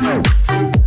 Música